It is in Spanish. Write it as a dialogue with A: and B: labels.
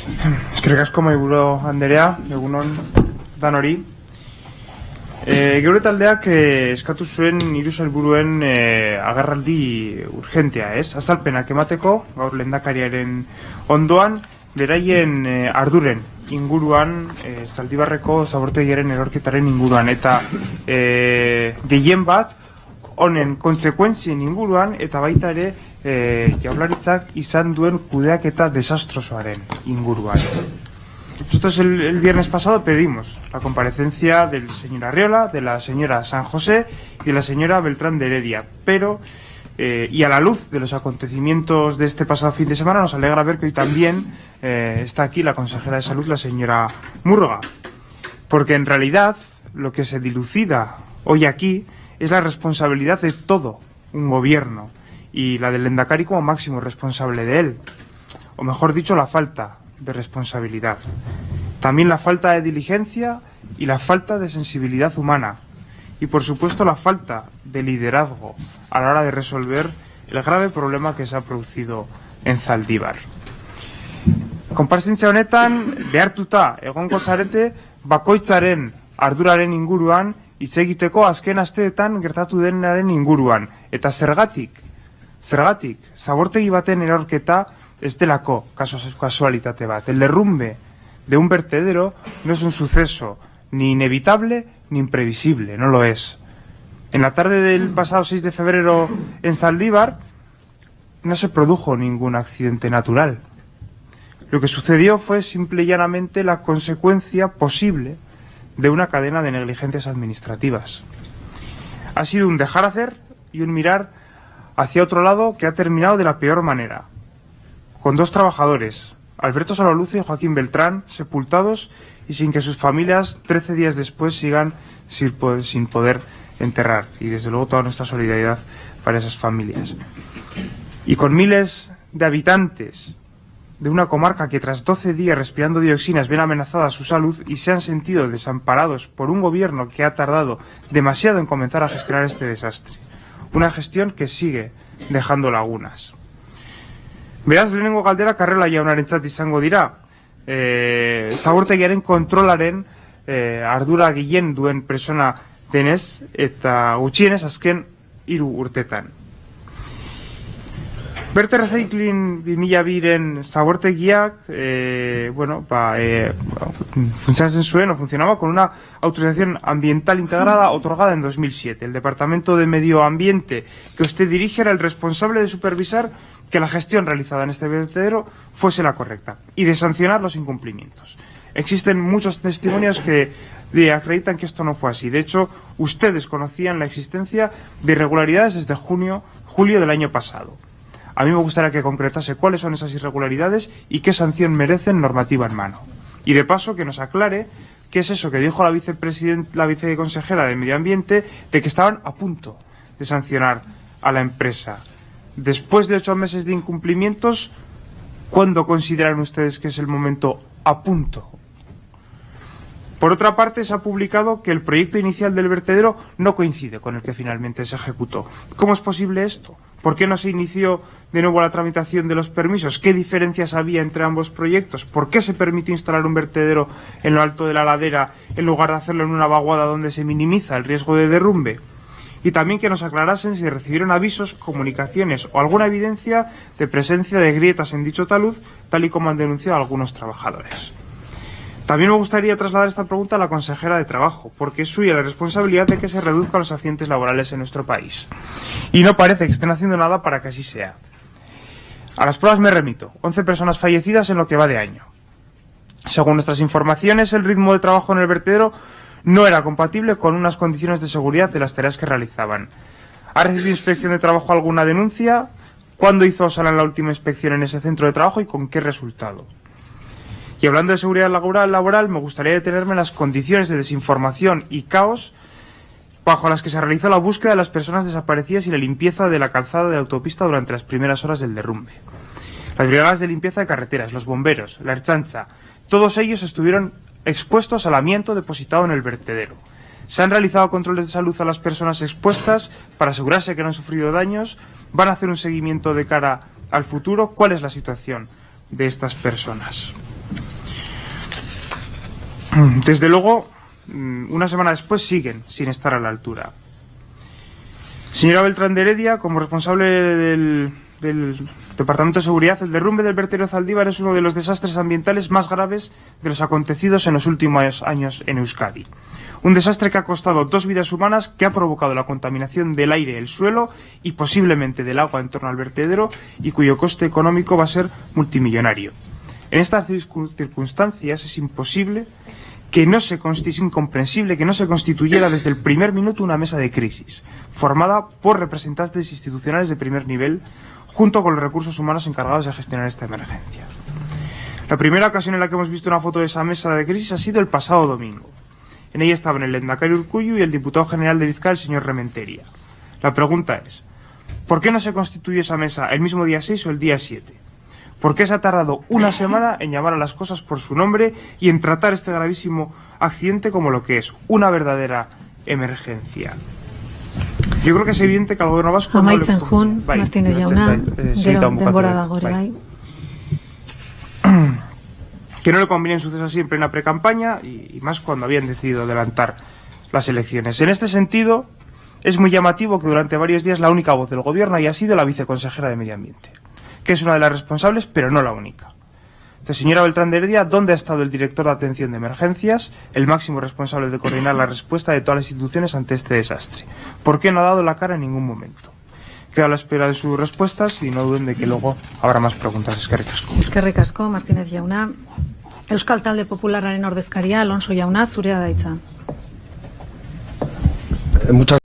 A: Eskerrik asko maiburo Anderea, egunon danori. E, geure taldeak e, eskatu zuen hiru helburuen e, agarraldi urgentea, ez? Azalpenak emateko, gaur lehendakariaren ondoan, beraien e, arduren inguruan, e, zaldibarreko zabortegiaren erorketaren inguruan, eta e, gehien bat, honen konsekuentzien inguruan, eta baita ere, e, jaularitzak izan duen kudeak eta desastrosoaren inguruan. Nosotros el, el, viernes pasado pedimos la comparecencia del señor Arriola, de la señora San José y de la señora Beltrán de Heredia, pero eh, y a la luz de los acontecimientos de este pasado fin de semana nos alegra ver que hoy también eh, está aquí la consejera de salud, la señora Murga, porque en realidad lo que se dilucida hoy aquí es la responsabilidad de todo un gobierno y la del Endacari como máximo responsable de él, o mejor dicho, la falta de responsabilidad. También la falta de diligencia y la falta de sensibilidad humana. Y por supuesto la falta de liderazgo a la hora de resolver el grave problema que se ha producido en Zaldívar. Konparsentzia honetan, behartuta egongo zarete, bakoitzaren arduraren inguruan, hitz egiteko azken asteetan gertatu denaren inguruan. Eta zergatik, zergatik, zabortegi baten erorketa, ez delako casualitate bat. El derrumbe de un vertedero no es un suceso ni inevitable ni imprevisible, no lo es. En la tarde del pasado 6 de febrero en Zaldívar no se produjo ningún accidente natural. Lo que sucedió fue simple y llanamente la consecuencia posible de una cadena de negligencias administrativas. Ha sido un dejar hacer y un mirar hacia otro lado que ha terminado de la peor manera, con dos trabajadores, Alberto Solaluce y Joaquín Beltrán, sepultados y sin que sus familias, 13 días después, sigan sin poder enterrar. Y desde luego toda nuestra solidaridad para esas familias. Y con miles de habitantes de una comarca que tras 12 días respirando dioxinas ven amenazada su salud y se han sentido desamparados por un gobierno que ha tardado demasiado en comenzar a gestionar este desastre. Una gestión que sigue dejando lagunas. Beraz, lehenengo galdera karrela jaunarentzat izango dira. E, zabortegiaren kontrolaren e, ardura gehien duen persona denez eta gutxienez azken hiru urtetan. Berte Recycling 2002-ren zabortegiak, e, bueno, ba, e, funcionatzen zuen o funcionaba con una autorización ambiental integrada otorgada en 2007. El Departamento de Medio Ambiente que usted dirige era el responsable de supervisar que la gestión realizada en este vertedero fuese la correcta y de sancionar los incumplimientos. Existen muchos testimonios que acreditan que esto no fue así. De hecho, ustedes conocían la existencia de irregularidades desde junio, julio del año pasado. A mí me gustaría que concretase cuáles son esas irregularidades y qué sanción merecen normativa en mano. Y de paso que nos aclare qué es eso que dijo la la viceconsejera de Medio Ambiente de que estaban a punto de sancionar a la empresa después de ocho meses de incumplimientos, ¿cuándo consideran ustedes que es el momento a punto? Por otra parte, se ha publicado que el proyecto inicial del vertedero no coincide con el que finalmente se ejecutó. ¿Cómo es posible esto? ¿Por qué no se inició de nuevo la tramitación de los permisos? ¿Qué diferencias había entre ambos proyectos? ¿Por qué se permitió instalar un vertedero en lo alto de la ladera en lugar de hacerlo en una vaguada donde se minimiza el riesgo de derrumbe? y también que nos aclarasen si recibieron avisos, comunicaciones o alguna evidencia de presencia de grietas en dicho talud, tal y como han denunciado algunos trabajadores. También me gustaría trasladar esta pregunta a la consejera de Trabajo, porque es suya la responsabilidad de que se reduzcan los accidentes laborales en nuestro país. Y no parece que estén haciendo nada para que así sea. A las pruebas me remito. 11 personas fallecidas en lo que va de año. Según nuestras informaciones, el ritmo de trabajo en el vertedero no era compatible con unas condiciones de seguridad de las tareas que realizaban. ¿Ha recibido inspección de trabajo alguna denuncia? ¿Cuándo hizo Osala la última inspección en ese centro de trabajo y con qué resultado? Y hablando de seguridad laboral, laboral me gustaría detenerme en las condiciones de desinformación y caos bajo las que se realizó la búsqueda de las personas desaparecidas y la limpieza de la calzada de autopista durante las primeras horas del derrumbe. Las brigadas de limpieza de carreteras, los bomberos, la herchancha, todos ellos estuvieron expuestos al amianto depositado en el vertedero. Se han realizado controles de salud a las personas expuestas para asegurarse que no han sufrido daños. Van a hacer un seguimiento de cara al futuro. ¿Cuál es la situación de estas personas? Desde luego, mm, una semana después siguen sin estar a la altura. Señora Beltrán de Heredia, como responsable del, del Departamento de Seguridad, el derrumbe del vertedero Zaldívar es uno de los desastres ambientales más graves de los acontecidos en los últimos años en Euskadi. Un desastre que ha costado dos vidas humanas, que ha provocado la contaminación del aire, el suelo y posiblemente del agua en torno al vertedero y cuyo coste económico va a ser multimillonario. En estas circunstancias es imposible que no se incomprensible que no se constituyera desde el primer minuto una mesa de crisis, formada por representantes institucionales de primer nivel, junto con los recursos humanos encargados de gestionar esta emergencia. La primera ocasión en la que hemos visto una foto de esa mesa de crisis ha sido el pasado domingo. En ella estaban el Endacari Urcuyu y el diputado general de Vizcaya, el señor Rementeria. La pregunta es, ¿por qué no se constituye esa mesa el mismo día 6 o el día 7? ¿Por qué se ha tardado una semana en llamar a las cosas por su nombre y en tratar este gravísimo accidente como lo que es una verdadera emergencia? Yo creo que es evidente que al gobierno vasco...
B: Amaitzen no jun, bai, Martínez jauna, gero denbora dago bai.
A: Que no le conviene un suceso así en plena precampaña y, y más cuando habían decidido adelantar las elecciones. En este sentido, es muy llamativo que durante varios días la única voz del gobierno haya sido la viceconsejera de Medio Ambiente que es una de las responsables, pero no la única. Entonces, señora Beltrán de Heredia, ¿dónde ha estado el director de atención de emergencias, el máximo responsable de coordinar la respuesta de todas las instituciones ante este desastre? ¿Por qué no ha dado la cara en ningún momento? Quedo a la espera de sus respuestas y no duden de que luego habrá más preguntas. Es que ricasco.
B: Es que ricasco, Martínez Yauna. Euskal Talde Populararen ordezkaria, Alonso Yauna, zurea daitza.
C: Muchas